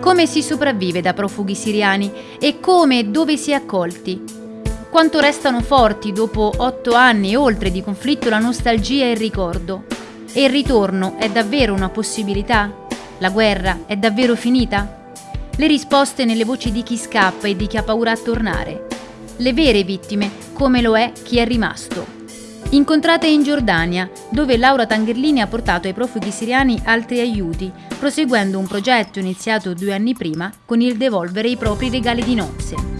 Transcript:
Come si sopravvive da profughi siriani e come e dove si è accolti? Quanto restano forti dopo otto anni e oltre di conflitto la nostalgia e il ricordo? E il ritorno è davvero una possibilità? La guerra è davvero finita? Le risposte nelle voci di chi scappa e di chi ha paura a tornare. Le vere vittime, come lo è chi è rimasto. Incontrate in Giordania, dove Laura Tangherlini ha portato ai profughi siriani altri aiuti, proseguendo un progetto iniziato due anni prima con il devolvere i propri regali di nozze.